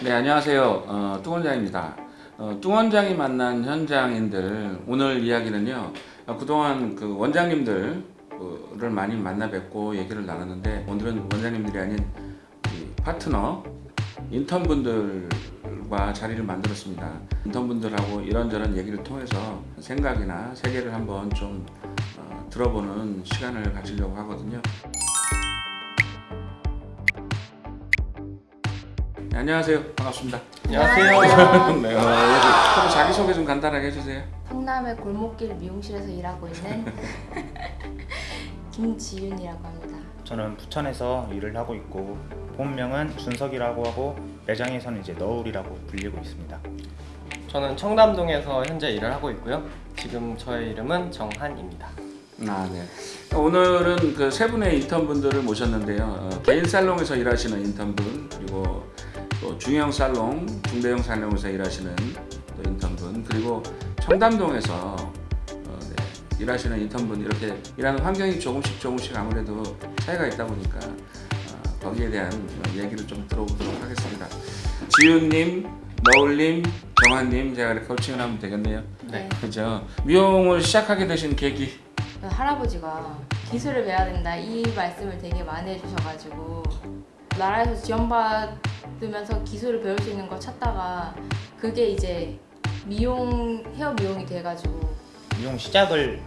네 안녕하세요. 어, 뚱 원장입니다. 어, 뚱 원장이 만난 현장인들 오늘 이야기는요 어, 그동안 그 원장님들을 많이 만나 뵙고 얘기를 나눴는데 오늘은 원장님들이 아닌 이 파트너 인턴분들과 자리를 만들었습니다. 인턴분들하고 이런저런 얘기를 통해서 생각이나 세계를 한번 좀 어, 들어보는 시간을 가지려고 하거든요 안녕하세요 반갑습니다 안녕하세요. 네, 어, 서로 자기소개 좀 간단하게 해주세요. 성남의 골목길 미용실에서 일하고 있는 김지윤이라고 합니다. 저는 부천에서 일을 하고 있고 본명은 준석이라고 하고 매장에서는 이제 너울이라고 불리고 있습니다. 저는 청담동에서 현재 일을 하고 있고요. 지금 저의 이름은 정한입니다. 아, 네. 오늘은 그 세 분의 인턴분들을 모셨는데요. 어, 개인 살롱에서 일하시는 인턴분 그리고 또 중형 살롱, 중대형 살롱에서 일하시는 또 인턴분 그리고 청담동에서 어, 네, 일하시는 인턴분 이렇게 일하는 환경이 조금씩 조금씩 아무래도 차이가 있다 보니까 어, 거기에 대한 얘기를 좀 들어보도록 하겠습니다. 지윤님, 너울님, 정한님 제가 이렇게 코칭을 하면 되겠네요. 네. 그죠? 미용을 시작하게 되신 계기 할아버지가 기술을 배워야 된다 이 말씀을 되게 많이 해주셔가지고 나라에서 지원받 으면서 기술을 배울 수 있는 걸 찾다가 그게 이제 미용 헤어 미용이 돼가지고 미용 시작을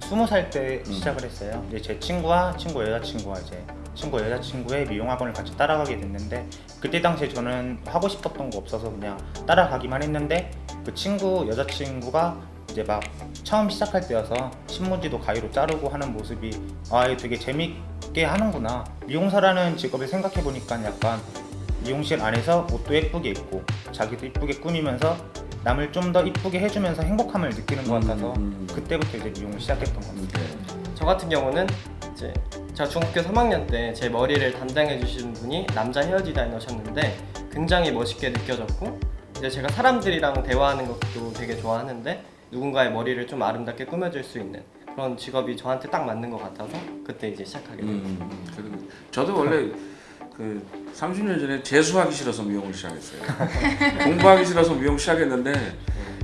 20살 때 음. 시작을 했어요. 이제 제 친구와 친구 여자친구와 이제 친구 여자친구의 미용학원을 같이 따라가게 됐는데 그때 당시에 저는 하고 싶었던 거 없어서 그냥 따라가기만 했는데 그 친구 여자친구가 이제 막 처음 시작할 때여서 신문지도 가위로 자르고 하는 모습이 아 되게 재밌게 하는구나 미용사라는 직업을 생각해 보니까 약간 미용실 안에서 옷도 예쁘게 입고 자기도 이쁘게 꾸미면서 남을 좀 더 이쁘게 해주면서 행복함을 느끼는 것 같아서 음, 음. 그때부터 이제 미용을 시작했던 겁니다. 네. 저 같은 경우는 이제 제가 중학교 3학년 때 제 머리를 담당해 주신 분이 남자 헤어 디자이너셨는데 굉장히 멋있게 느껴졌고 이제 제가 사람들이랑 대화하는 것도 되게 좋아하는데 누군가의 머리를 좀 아름답게 꾸며줄 수 있는 그런 직업이 저한테 딱 맞는 것 같아서 그때 이제 시작하게 됐어요. 음, 저도 원래 그 30년 전에 재수하기 싫어서 미용을 시작했어요. 공부하기 싫어서 미용 시작했는데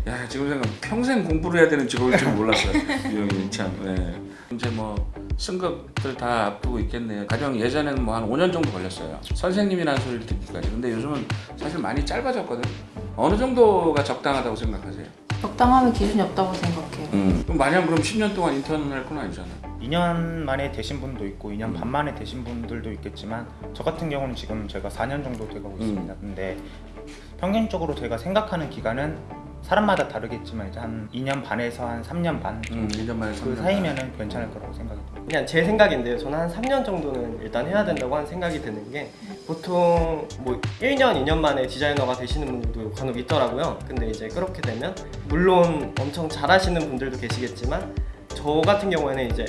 야 지금 생각 평생 공부를 해야 되는 직업일 줄 몰랐어요. 미용이 참. 네. 이제 뭐 승급들 다 앞두고 있겠네요. 가령 예전에는 뭐 한 5년 정도 걸렸어요. 선생님이라는 소리를 듣기까지. 근데 요즘은 사실 많이 짧아졌거든. 어느 정도가 적당하다고 생각하세요? 적당하면 기준이 없다고 생각해요. 음. 그럼 마냥 그럼 10년 동안 인턴을 할 건 아니잖아. 2년 만에 되신 분도 있고 2년 음. 반 만에 되신 분들도 있겠지만 저 같은 경우는 지금 제가 4년 정도 돼가고 음. 있습니다. 근데 평균적으로 제가 생각하는 기간은 사람마다 다르겠지만 이제 한 2년 반에서 한 3년 반 음, 정도 1년 만에 그 3년 반. 사이면은 괜찮을 거라고 생각이 듭니다. 그냥 제 생각인데요. 저는 한 3년 정도는 일단 해야 된다고 하는 생각이 드는 게 보통 뭐 1년, 2년 만에 디자이너가 되시는 분들도 간혹 있더라고요. 근데 이제 그렇게 되면 물론 엄청 잘하시는 분들도 계시겠지만 저 같은 경우에는 이제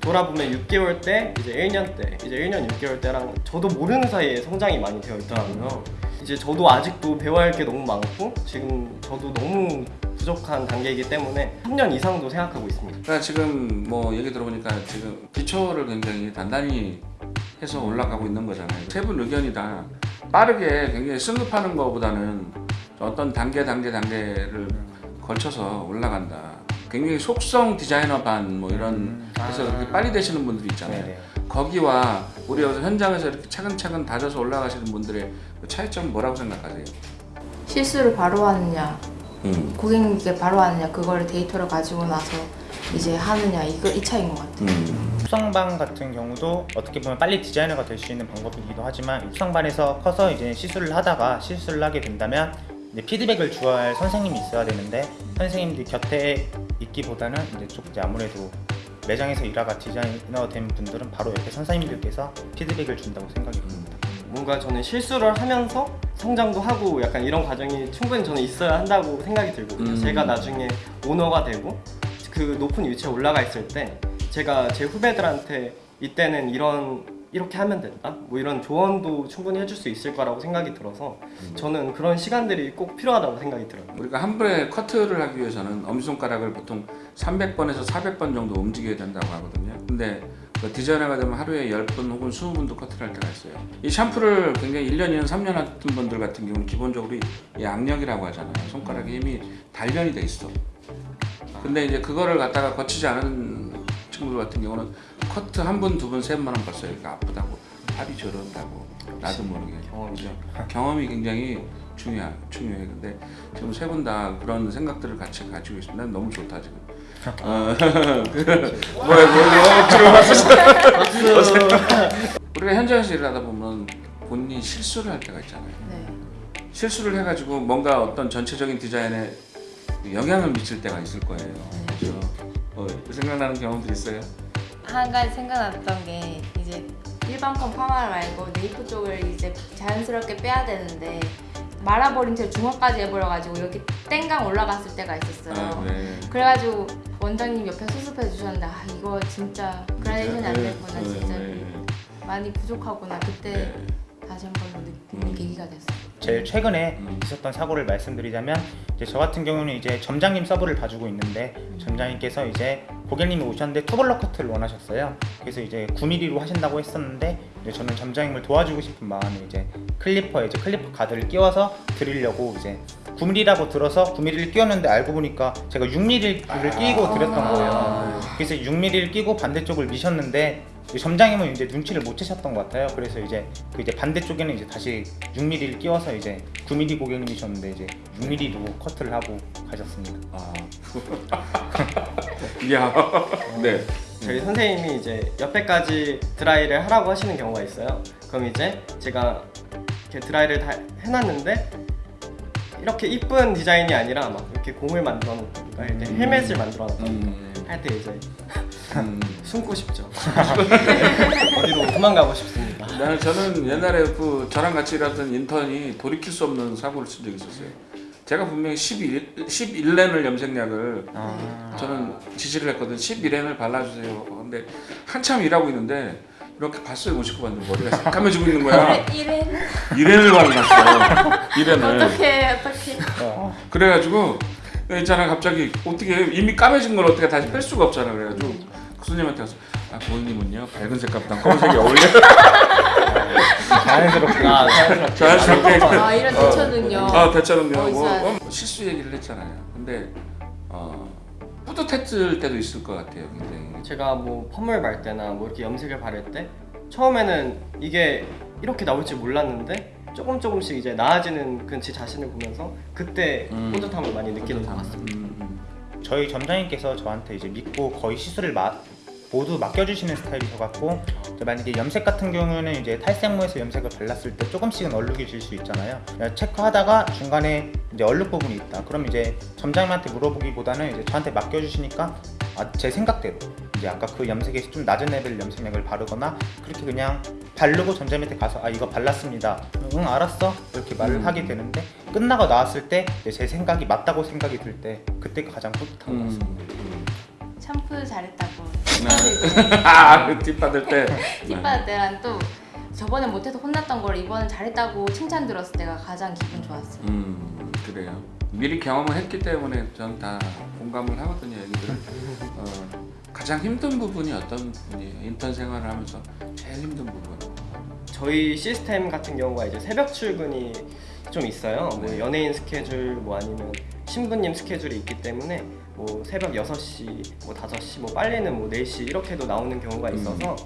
돌아보면 6개월 때, 이제 1년 때, 이제 1년 6개월 때랑 저도 모르는 사이에 성장이 많이 되어 있더라고요. 이제 저도 아직도 배워야 할 게 너무 많고 지금 저도 너무 부족한 단계이기 때문에 3년 이상도 생각하고 있습니다. 그러니까 지금 뭐 얘기 들어보니까 지금 기초를 굉장히 단단히 해서 올라가고 있는 거잖아요. 세 분 의견이 다 빠르게 굉장히 승급하는 것보다는 어떤 단계 단계 단계를 걸쳐서 올라간다. 굉장히 속성 디자이너 반 뭐 이런 음, 해서 아. 그렇게 빨리 되시는 분들이 있잖아요. 네네. 거기와 우리 여기서 현장에서 이렇게 차근차근 다져서 올라가시는 분들의 그 차이점 뭐라고 생각하세요? 실수를 바로 하느냐, 음. 고객님께 바로 하느냐 그거를 데이터를 가지고 나서 이제 하느냐 이거 이 차이인 것 같아요. 음. 육성반 같은 경우도 어떻게 보면 빨리 디자이너가 될 수 있는 방법이기도 하지만 육성반에서 커서 이제 시술을 하다가 실수를 하게 된다면 이제 피드백을 주어야 할 선생님이 있어야 되는데 선생님들이 곁에 있기보다는 이제 좀 이제 아무래도 매장에서 일하가 디자이너 된 분들은 바로 옆에 선생님들께서 피드백을 준다고 생각이 듭니다. 뭔가 저는 실수를 하면서 성장도 하고 약간 이런 과정이 충분히 저는 있어야 한다고 생각이 들거든요. 음. 제가 나중에 오너가 되고 그 높은 위치에 올라가 있을 때 제가 제 후배들한테 이때는 이런 이렇게 하면 된다. 뭐 이런 조언도 충분히 해줄 수 있을 거라고 생각이 들어서 저는 그런 시간들이 꼭 필요하다고 생각이 들어요. 우리가 한 번에 커트를 하기 위해서는 엄지손가락을 보통 300번에서 400번 정도 움직여야 된다고 하거든요. 근데 그 디자이너가 되면 하루에 10분 혹은 20분도 커트를 할 때가 있어요. 이 샴푸를 굉장히 1년, 2년, 3년 하던 분들 같은 경우는 기본적으로 이 악력이라고 하잖아요. 손가락에 힘이 단련이 돼 있어. 근데 이제 그거를 갖다가 거치지 않은 친구들 같은 경우는 커트 한 분, 두 분, 세 분만 하면 벌써 이렇게 아프다고. 팔이 저런다고. 나도 모르게. 경험이죠. 경험이 굉장히 중요해 중요해. 근데 지금 세 분 다 그런 생각들을 같이 가지고 있습니다. 난 너무 좋다 지금. 어, 뭐야 뭐야 억지로 봤어 우리가 현장에서 일하다 보면 본인이 실수를 할 때가 있잖아요. 네. 실수를 해가지고 뭔가 어떤 전체적인 디자인에 영향을 미칠 때가 있을 거예요. 그죠? 어, 생각나는 경험들 있어요 한 가지 생각났던 게 이제 일반권 파마 말고 네이프 쪽을 이제 자연스럽게 빼야 되는데 말아버린 채 중화까지 해버려가지고 여기 땡강 올라갔을 때가 있었어요. 아, 네. 그래가지고 원장님 옆에 수습해 주셨는데 아 이거 진짜 그라데이션이 안 됐구나 네, 진짜 네, 많이 부족하구나 그때 네. 다시 한번더 느끼는 음. 계기가 됐어요. 제일 최근에 음. 있었던 사고를 말씀드리자면 이제 저 같은 경우는 이제 점장님 서브를 봐주고 있는데 점장님께서 이제 고객님이 오셨는데 two block 커트를 원하셨어요. 그래서 이제 9mm로 하신다고 했었는데 이제 저는 점장님을 도와주고 싶은 마음에 이제 clipper에 이제 clipper 가드를 끼워서 드리려고 이제 9mm라고 들어서 9mm를 끼웠는데 알고 보니까 제가 6mm를 끼고 드렸던 거예요. 그래서 6mm를 끼고 반대쪽을 미셨는데 점장님은 이제 눈치를 못 채셨던 것 같아요. 그래서 이제 그 이제 반대쪽에는 이제 다시 6mm를 끼워서 이제 9mm 고객님이셨는데 이제 6mm로 커트를 하고 가셨습니다. 아. 야. 네. 저희 선생님이 이제 옆에까지 드라이를 하라고 하시는 경우가 있어요. 그럼 이제 제가 이렇게 드라이를 다 해놨는데 이렇게 이쁜 디자인이 아니라 막 이렇게 공을 만들어 놓던가 이렇게 헬멧을 만들어 놓던가 음. 할때 이제 음. 숨고 싶죠. 어디로 도망가고 싶습니다. 나는 저는 옛날에 그 저랑 같이 일하던 인턴이 돌이킬 수 없는 사고를 쓴 적이 있었어요. 제가 분명히 11, 11렌을 염색약을 아, 저는 지시를 했거든. 11렌을 발라주세요. 근데 한참 일하고 있는데 이렇게 봤어요. 못 씻고 봤는데 머리가 새까매지고 있는 거야. 이래 1렌을 발라놨어. 1렌을. 어떻게 어떻게 어, 그래가지고 있잖아 갑자기 어떻게 이미 까매진 걸 어떻게 다시 뺄 수가 없잖아. 그래가지고 그 손님한테 가서 아 고객님은요 밝은 색깔보다 검은색이 어울려. 자연스럽게 아, 자연스럽게. 아 이런 대처는요. 아 대처럼요. 어, 뭐. 뭐 실수 얘기를 했잖아요. 근데 어, 뿌듯했을 때도 있을 것 같아요. 굉장히. 제가 뭐 펌을 말 때나 뭐 이렇게 염색을 바를 때 처음에는 이게 이렇게 나올 줄 몰랐는데 조금 조금씩 이제 나아지는 그 제 자신을 보면서 그때 음. 뿌듯함을 많이 느끼는 것 같습니다. 음, 음. 저희 점장님께서 저한테 이제 믿고 거의 시술을 마, 모두 맡겨주시는 스타일이셔 갖고 만약에 염색 같은 경우는 이제 탈색모에서 염색을 발랐을 때 조금씩은 얼룩이 질 수 있잖아요. 체크하다가 중간에 이제 얼룩 부분이 있다. 그럼 이제 점장님한테 물어보기보다는 이제 저한테 맡겨주시니까 아, 제 생각대로 이제 아까 그 염색에서 좀 낮은 레벨 염색약을 바르거나 그렇게 그냥 바르고 점장님한테 가서 아 이거 발랐습니다. 응 알았어 이렇게 말을 음. 하게 되는데 끝나고 나왔을 때 제 생각이 맞다고 생각이 들 때 그때가 가장 뿌듯한 것 같습니다. 음. 샴푸 잘했다고 네. 아, 그팁 받을 때. 팁 받을 때랑 또 저번에 못해서 혼났던 걸 이번엔 잘했다고 칭찬 들었을 때가 가장 기분 좋았어요. 음, 그래요. 미리 경험을 했기 때문에 전 다 공감을 하거든요, 얘기들을. 어, 가장 힘든 부분이 어떤 부분이에요? 인턴 생활을 하면서 제일 힘든 부분. 저희 시스템 같은 경우가 이제 새벽 출근이 좀 있어요. 뭐 네. 연예인 스케줄 뭐 아니면 신부님 스케줄이 있기 때문에 뭐 새벽 6시, 뭐 5시, 뭐 빨래는 뭐 4시 이렇게도 나오는 경우가 음. 있어서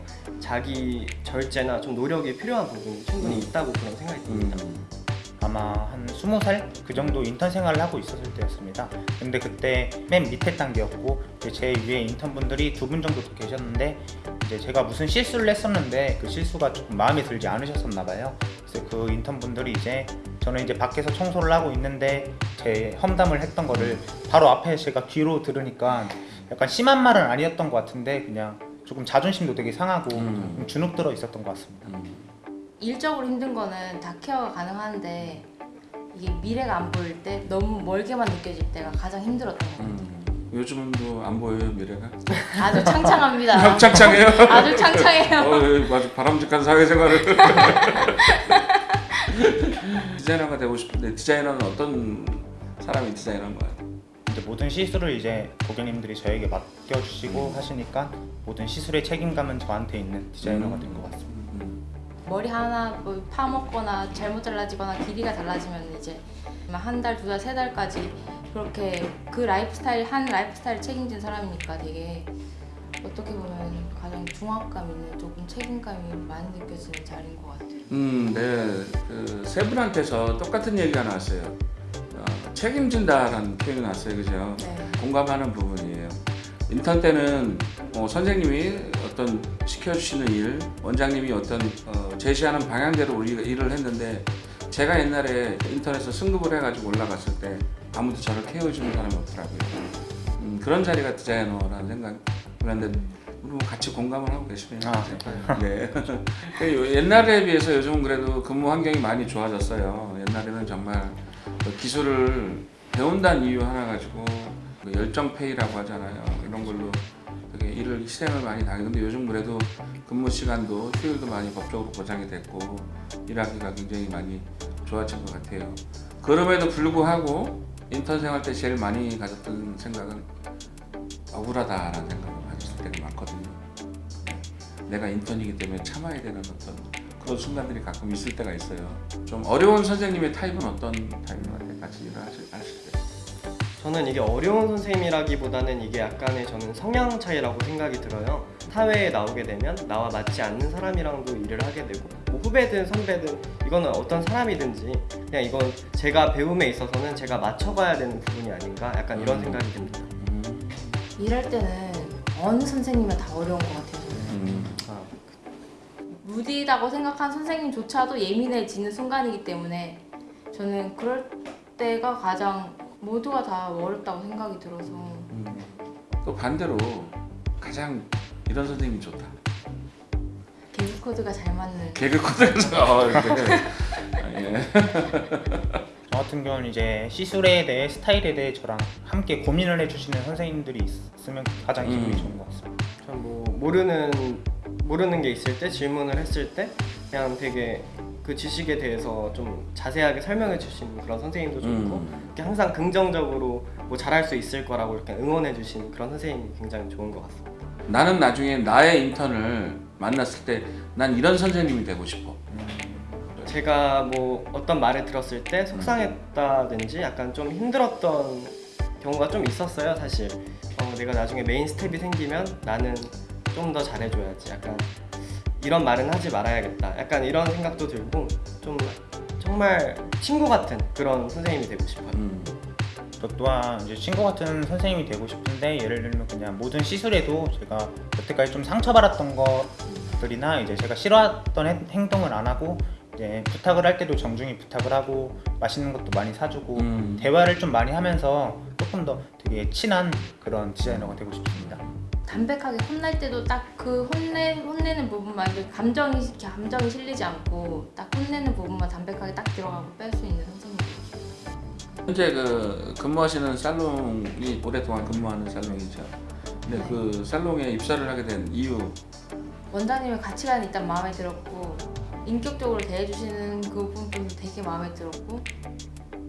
자기 절제나 좀 노력이 필요한 부분이 충분히 음. 있다고 그런 생각이 듭니다. 음, 아마 한 20살 그 정도 인턴 생활을 하고 있었을 때였습니다. 근데 그때 맨 밑에 단계였고 제 위에 인턴분들이 두 분 정도 더 계셨는데 이제 제가 무슨 실수를 했었는데 그 실수가 조금 마음에 들지 않으셨었나 봐요. 그래서 그 인턴분들이 이제 저는 이제 밖에서 청소를 하고 있는데 제 험담을 했던 거를 바로 앞에 제가 귀로 들으니까 약간 심한 말은 아니었던 것 같은데 그냥 조금 자존심도 되게 상하고 음. 좀 주눅 들어 있었던 것 같습니다. 음. 일적으로 힘든 거는 다 케어가 가능한데 이게 미래가 안 보일 때 너무 멀게만 느껴질 때가 가장 힘들었던 것 같아요. 음. 요즘은 뭐안 보여요, 미래가? 아주 창창합니다. 창창해요? 아주 창창해요. 어, 예, 아주 바람직한 사회생활을. 디자이너가 되고 싶은데 디자이너는 어떤 사람이 디자이너인 거야? 이제 모든 시술을 이제 고객님들이 저에게 맡겨주시고 하시니까 모든 시술의 책임감은 저한테 있는 디자이너가 된것 같습니다. 음. 머리 하나 뭐 파먹거나 잘못 잘라지거나 길이가 달라지면 이제 한 달, 두 달, 세 달까지 그렇게 그 라이프 스타일 한 라이프 스타일 책임진 사람이니까 되게 어떻게 보면 가장 중압감 있는 조금 책임감이 많이 느껴지는 자리인 것 같아요. 음, 네. 그세 분한테서 똑같은 얘기가 나왔어요. 어, 책임진다라는 표현이 나왔어요. 그죠? 네. 공감하는 부분이에요. 인턴 때는 어, 선생님이 어떤 시켜주시는 일, 원장님이 어떤 어, 제시하는 방향대로 우리가 일을 했는데 제가 옛날에 인턴에서 승급을 해가지고 올라갔을 때 아무도 저를 케어해주는 사람이 없더라고요. 음, 그런 자리가 디자이너라는 생각 우리 뭐 같이 공감을 하고 계시네요. 아, 네. 그 요- 옛날에 비해서 요즘은 그래도 근무 환경이 많이 좋아졌어요. 옛날에는 정말 그 기술을 배운다는 이유 하나 가지고 그 열정페이라고 하잖아요. 이런 걸로 되게 일을 희생을 많이 당했는데 요즘 그래도 근무 시간도 휴일도 많이 법적으로 보장이 됐고 일하기가 굉장히 많이 좋아진 것 같아요. 그럼에도 불구하고 인턴 생활 때 제일 많이 가졌던 생각은 억울하다라는 생각 내가 인턴이기 때문에 참아야 되는 어떤 그런 순간들이 가끔 있을 때가 있어요. 좀 어려운 선생님의 타입은 어떤 타입인데 같이 일을 하실, 하실 때? 저는 이게 어려운 선생님이라기보다는 이게 약간의 저는 성향 차이라고 생각이 들어요. 사회에 나오게 되면 나와 맞지 않는 사람이랑도 일을 하게 되고 뭐 후배든 선배든 이거는 어떤 사람이든지 그냥 이건 제가 배움에 있어서는 제가 맞춰가야 되는 부분이 아닌가 약간 이런 음. 생각이 듭니다. 음, 일할 때는 어느 선생님은 다 어려운 것 같아요. 무디다고 생각한 선생님조차도 예민해지는 순간이기 때문에 저는 그럴 때가 가장 모두가 다 어렵다고 생각이 들어서 음. 또 반대로 가장 이런 선생님이 좋다. 개그 코드가 잘 맞는 개그 어, 네. 아, 예. 저 같은 경우는 이제 시술에 대해 스타일에 대해 저랑 함께 고민을 해주시는 선생님들이 있으면 가장 기분이 음. 좋은 것 같습니다. 전 뭐 모르는 모르는 게 있을 때 질문을 했을 때 그냥 되게 그 지식에 대해서 좀 자세하게 설명해 주시는 그런 선생님도 좋고 음. 이렇게 항상 긍정적으로 뭐 잘할 수 있을 거라고 이렇게 응원해 주시는 그런 선생님이 굉장히 좋은 것 같습니다. 나는 나중에 나의 인턴을 만났을 때 난 이런 선생님이 되고 싶어. 제가 뭐 어떤 말을 들었을 때 속상했다든지 약간 좀 힘들었던 경우가 좀 있었어요 사실 어, 내가 나중에 main staff가 생기면 나는 좀 더 잘해줘야지 약간 이런 말은 하지 말아야겠다 약간 이런 생각도 들고 좀 정말 친구 같은 그런 선생님이 되고 싶어요 음. 저 또한 이제 친구 같은 선생님이 되고 싶은데 예를 들면 그냥 모든 시술에도 제가 여태까지 좀 상처받았던 것들이나 이제 제가 싫어했던 행- 행동을 안 하고 이제 부탁을 할 때도 정중히 부탁을 하고 맛있는 것도 많이 사주고 음. 대화를 좀 많이 하면서 조금 더 되게 친한 그런 디자이너가 되고 싶습니다. 담백하게 혼날 때도 딱 그 혼내 혼내는 부분만 이렇게 감정이 이렇게 감정이 실리지 않고 딱 혼내는 부분만 담백하게 딱 들어가고 뺄 수 있는 선생님. 현재 그 근무하시는 살롱이 오랫동안 근무하는 살롱이죠. 근데 그 살롱에 입사를 하게 된 이유 원장님의 가치관이 일단 마음에 들었고 인격적으로 대해주시는 그 부분도 되게 마음에 들었고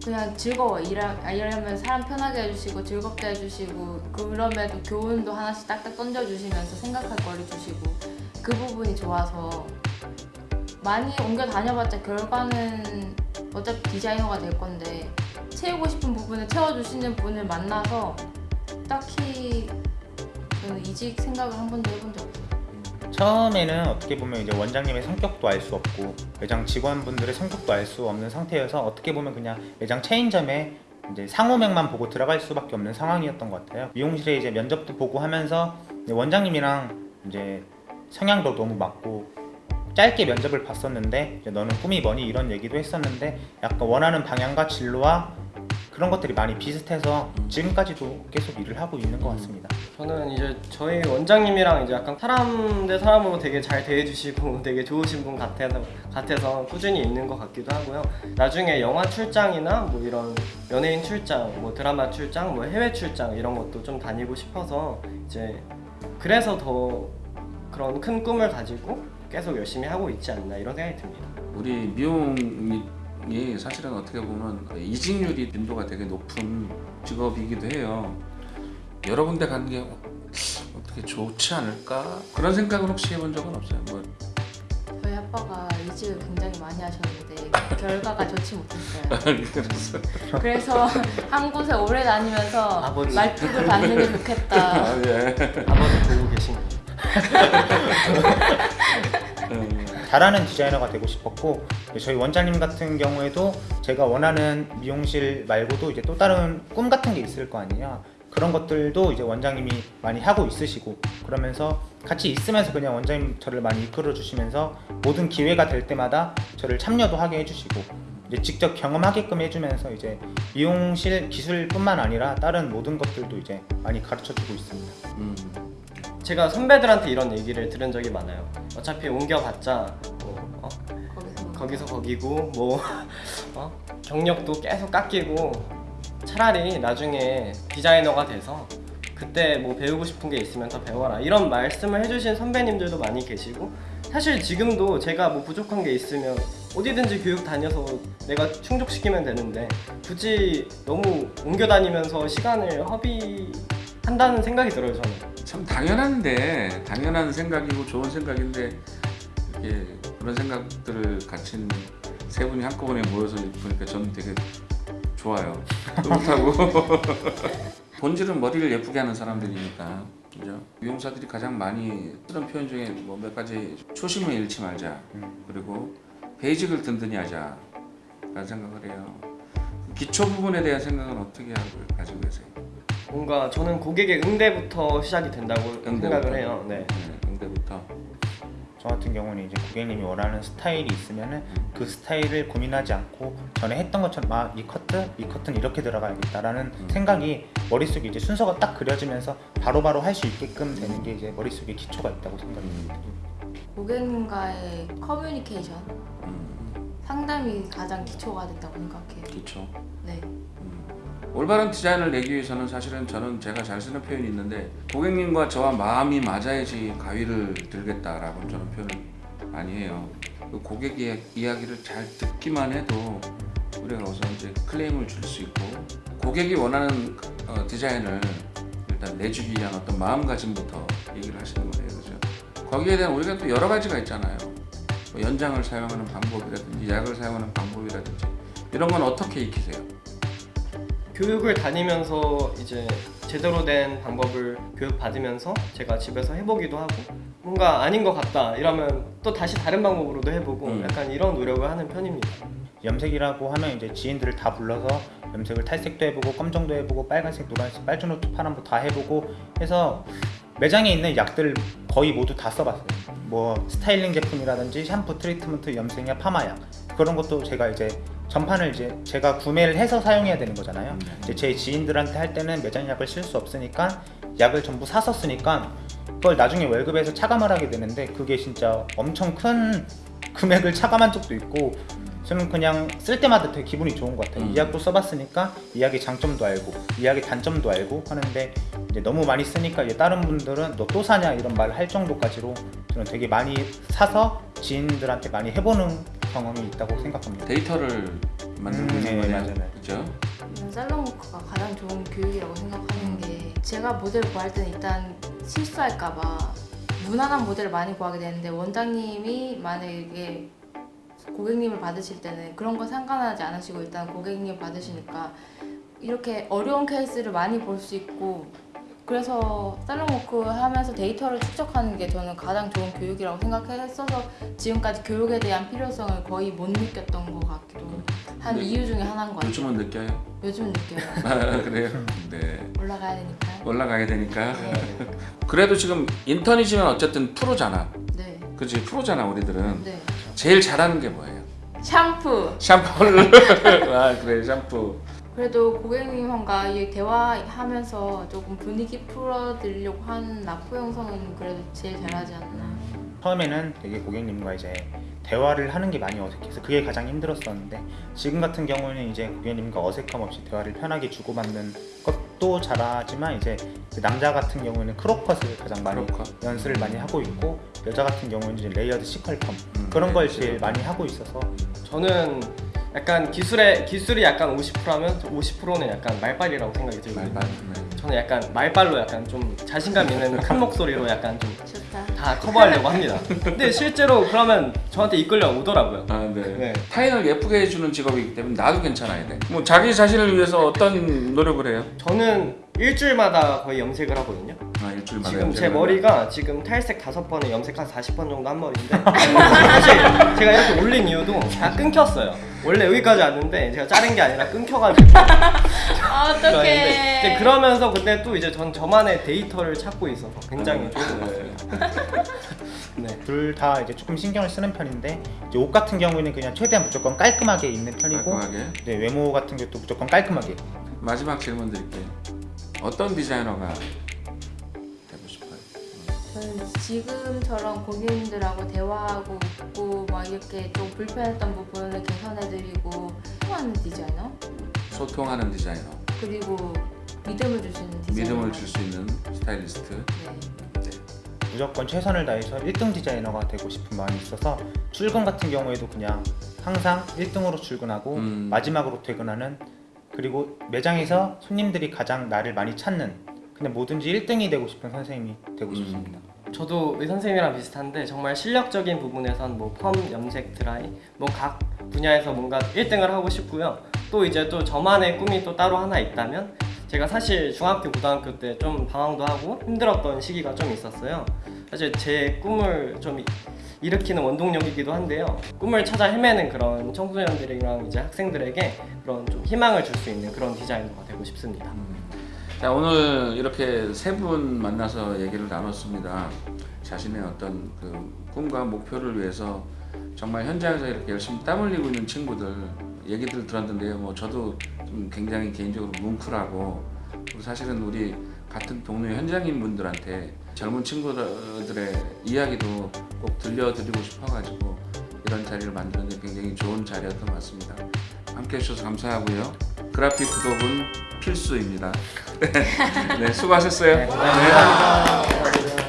그냥 즐거워 아, 일하면 사람 편하게 해주시고 즐겁게 해주시고 그럼에도 교훈도 하나씩 딱딱 던져주시면서 생각할 거리 주시고 그 부분이 좋아서 많이 옮겨 다녀봤자 결과는 어차피 디자이너가 될 건데 채우고 싶은 부분을 채워주시는 분을 만나서 딱히 저는 이직 생각을 한 번도 해본 적 없어요. 처음에는 어떻게 보면 이제 원장님의 성격도 알 수 없고 매장 직원분들의 성격도 알 수 없는 상태여서 어떻게 보면 그냥 매장 체인점에 이제 상호명만 보고 들어갈 수밖에 없는 상황이었던 것 같아요. 미용실에 이제 면접도 보고 하면서 이제 원장님이랑 이제 성향도 너무 맞고 짧게 면접을 봤었는데 이제 너는 꿈이 뭐니 이런 얘기도 했었는데 약간 원하는 방향과 진로와 그런 것들이 많이 비슷해서 지금까지도 계속 일을 하고 있는 것 같습니다. 저는 이제 저희 원장님이랑 이제 약간 사람 대 사람으로 되게 잘 대해주시고 되게 좋으신 분 같아서 같아서 꾸준히 있는 것 같기도 하고요. 나중에 영화 출장이나 뭐 이런 연예인 출장, 뭐 드라마 출장, 뭐 해외 출장 이런 것도 좀 다니고 싶어서 이제 그래서 더 그런 큰 꿈을 가지고 계속 열심히 하고 있지 않나 이런 생각이 듭니다. 우리 미용 미용이 사실은 어떻게 보면 이직률이 빈도가 되게 높은 직업이기도 해요. 여러 군데 가는 게 어떻게 좋지 않을까 그런 생각은 혹시 해본 적은 없어요. 뭐 저희 아빠가 이직을 굉장히 많이 하셨는데 결과가 좋지 못했어요. 그래서 한 곳에 오래 다니면서 아버지. 말뚝을 받는 게 좋겠다. 아, 예. 아버지 보고 계신 잘하는 디자이너가 되고 싶었고 저희 원장님 같은 경우에도 제가 원하는 미용실 말고도 이제 또 다른 꿈 같은 게 있을 거 아니에요. 그런 것들도 이제 원장님이 많이 하고 있으시고 그러면서 같이 있으면서 그냥 원장님 저를 많이 이끌어 주시면서 모든 기회가 될 때마다 저를 참여도 하게 해주시고 이제 직접 경험하게끔 해주면서 이제 미용실 기술뿐만 아니라 다른 모든 것들도 이제 많이 가르쳐 주고 있습니다. 음. 제가 선배들한테 이런 얘기를 들은 적이 많아요. 어차피 옮겨봤자 뭐, 어? 거기서 거기서 거기고 뭐 어? 경력도 계속 깎이고 차라리 나중에 디자이너가 돼서 그때 뭐 배우고 싶은 게 있으면 더 배워라 이런 말씀을 해주신 선배님들도 많이 계시고 사실 지금도 제가 뭐 부족한 게 있으면 어디든지 교육 다녀서 내가 충족시키면 되는데 굳이 너무 옮겨 다니면서 시간을 허비 한다는 생각이 들어요 저는 참 당연한데 당연한 생각이고 좋은 생각인데 이렇게 그런 생각들을 가진 세 분이 한꺼번에 모여서 보니까 저는 되게 좋아요. 뿌듯하고 본질은 머리를 예쁘게 하는 사람들이니까 그죠? 미용사들이 가장 많이 쓰는 표현 중에 뭐 몇 가지 초심을 잃지 말자 음. 그리고 베이직을 든든히 하자 라는 생각을 해요. 기초 부분에 대한 생각은 어떻게 하고 가지고 계세요? 뭔가 저는 고객의 응대부터 시작이 된다고 응대부터. 생각을 해요 네. 네, 응대부터 저 같은 경우는 이제 고객님이 원하는 스타일이 있으면은 그 스타일을 고민하지 않고 전에 했던 것처럼 아 이 커트 이 커트는 이렇게 들어가야겠다라는 음. 생각이 머릿속에 이제 순서가 딱 그려지면서 바로바로 할 수 있게끔 되는 게 이제 머릿속에 기초가 있다고 생각합니다. 고객님과의 커뮤니케이션 음, 상담이 가장 기초가 된다고 생각해요. 기초. 네. 음. 올바른 디자인을 내기 위해서는 사실은 저는 제가 잘 쓰는 표현이 있는데 고객님과 저와 마음이 맞아야지 가위를 들겠다라고 저는 표현을 많이 해요. 그 고객 이야- 이야기를 잘 듣기만 해도 우리가 우선 이제 클레임을 줄 수 있고 고객이 원하는 어, 디자인을 일단 내주기 위한 어떤 마음가짐부터 얘기를 하시는 거예요, 그죠? 거기에 대한 우리가 또 여러 가지가 있잖아요. 뭐 연장을 사용하는 방법이라든지 약을 사용하는 방법이라든지 이런 건 어떻게 익히세요? 교육을 다니면서 이제 제대로 된 방법을 교육 받으면서 제가 집에서 해보기도 하고 뭔가 아닌 것 같다 이러면 또 다시 다른 방법으로도 해보고 음. 약간 이런 노력을 하는 편입니다. 염색이라고 하면 이제 지인들을 다 불러서 염색을 탈색도 해보고 검정도 해보고 빨간색, 노란색, 빨주노초, 파란도 다 해보고 해서 매장에 있는 약들 거의 모두 다 써봤어요. 뭐 스타일링 제품이라든지 샴푸, 트리트먼트, 염색약, 파마약 그런 것도 제가 이제 전판을 이제 제가 구매를 해서 사용해야 되는 거잖아요. 이제 제 지인들한테 할 때는 매장 약을 쓸 수 없으니까 약을 전부 사서 쓰니까 그걸 나중에 월급에서 차감을 하게 되는데 그게 진짜 엄청 큰 금액을 차감한 적도 있고 저는 그냥 쓸 때마다 되게 기분이 좋은 것 같아요. 음. 이 약도 써봤으니까 이 약의 장점도 알고 이 약의 단점도 알고 하는데 이제 너무 많이 쓰니까 이제 다른 분들은 너 또 사냐 이런 말을 할 정도까지로 저는 되게 많이 사서 지인들한테 많이 해보는 경험이 있다고 생각합니다. 데이터를 만들고 음, 네, 거예요. 맞아요. 그죠? 저는 살롱워크가 가장 좋은 교육이라고 생각하는 게 제가 모델 구할 때는 일단 실수할까봐 무난한 모델을 많이 구하게 되는데 원장님이 만약에 고객님을 받으실 때는 그런 거 상관하지 않으시고 일단 고객님 받으시니까 이렇게 어려운 케이스를 많이 볼 수 있고 그래서 살롱워크 하면서 데이터를 축적하는 게 저는 가장 좋은 교육이라고 생각했어서 지금까지 교육에 대한 필요성을 거의 못 느꼈던 것 같기도 한 네. 이유 중에 하나인 것 같아요. 요즘은 느껴요? 요즘은 느껴요. 아, 그래요? 네. 올라가야 되니까. 올라가야 되니까. 네. 그래도 지금 인턴이지만 어쨌든 프로잖아. 네. 그치? 프로잖아, 우리들은. 네. 제일 잘하는 게 뭐예요? 샴푸. 샴푸를. 아, 그래, 샴푸. 그래도 고객님과 이 대화하면서 조금 분위기 풀어드리려고 하는 라포 형성은 그래도 제일 잘하지 않나. 처음에는 되게 고객님과 이제 대화를 하는 게 많이 어색해서 그게 가장 힘들었었는데 지금 같은 경우는 이제 고객님과 어색함 없이 대화를 편하게 주고받는 것도 잘하지만 이제 그 남자 같은 경우에는 crop cut을 가장 많이 crop cut. 연습을 많이 하고 있고 여자 같은 경우는 layered C컬펌 음, 그런 네, 걸. 제일 많이 하고 있어서 저는 약간 기술에 기술이 약간 50%라면 50%는 약간 말빨이라고 생각이 들거든요. 말발. 네. 저는 약간 말빨로 약간 좀 자신감 있는 큰 목소리로 약간 좀. 다 커버하려고 합니다. 근데 실제로 그러면 저한테 이끌려 오더라고요. 아, 네. 네. 타인을 예쁘게 해주는 직업이기 때문에 나도 괜찮아야 돼. 뭐 자기 자신을 위해서 어떤 노력을 해요? 저는 일주일마다 거의 염색을 하거든요. 아, 일주일마다 지금 제 머리가 지금 탈색 다섯 번에 염색 한 40번 정도 한 머리인데 사실 제가 이렇게 올린 이유도 다 끊겼어요. 원래 여기까지 왔는데 제가 자른 게 아니라 끊겨가지고 아, 어떡해. 이제 그러면서 근데 또 이제 전 저만의 데이터를 찾고 있어서 굉장히 좋은 것 같습니다. 네. 둘 다 이제 조금 신경을 쓰는 편인데 이제 옷 같은 경우에는 그냥 최대한 무조건 깔끔하게 입는 편이고 깔끔하게. 네, 외모 같은 것도 무조건 깔끔하게 마지막 질문 드릴게요. 어떤 디자이너가? 저는 지금처럼 고객님들하고 대화하고 있고 막 이렇게 좀 불편했던 부분을 개선해드리고 소통하는 디자이너 소통하는 디자이너, 그리고 믿음을 주시는 디자이너 믿음을 줄 수 있는 스타일리스트. 네. 무조건 최선을 다해서 1등 디자이너가 되고 싶은 마음이 있어서 출근 같은 경우에도 그냥 항상 1등으로 출근하고 음. 마지막으로 퇴근하는 그리고 매장에서 손님들이 가장 나를 많이 찾는 그냥 뭐든지 1등이 되고 싶은 선생님이 되고 음. 싶습니다. 저도 의 선생님이랑 비슷한데 정말 실력적인 부분에선 뭐 펌, 염색, 드라이 뭐 각 분야에서 뭔가 1등을 하고 싶고요. 또 이제 또 저만의 꿈이 또 따로 하나 있다면 제가 사실 중학교 고등학교 때 좀 방황도 하고 힘들었던 시기가 좀 있었어요. 사실 제 꿈을 좀 이- 일으키는 원동력이기도 한데요. 꿈을 찾아 헤매는 그런 청소년들이랑 이제 학생들에게 그런 좀 희망을 줄 수 있는 그런 디자이너가 되고 싶습니다. 자 오늘 이렇게 세 분 만나서 얘기를 나눴습니다. 자신의 어떤 그 꿈과 목표를 위해서 정말 현장에서 이렇게 열심히 땀 흘리고 있는 친구들 얘기들 들었는데요. 뭐 저도 좀 굉장히 개인적으로 뭉클하고 사실은 우리 같은 동네 현장인 분들한테 젊은 친구들의 이야기도 꼭 들려드리고 싶어가지고 이런 자리를 만드는 게 굉장히 좋은 자리였던 것 같습니다. 함께 해주셔서 감사하고요. 그래픽 구독은 필수입니다. 네, 수고하셨어요. 감사합니다.